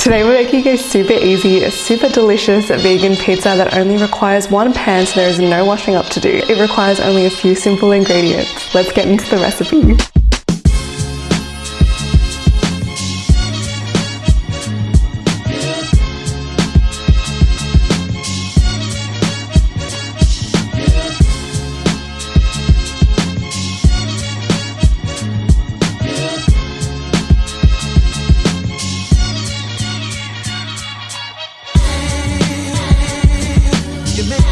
Today we're making a super easy, super delicious vegan pizza that only requires one pan so there is no washing up to do. It requires only a few simple ingredients. Let's get into the recipe. argument.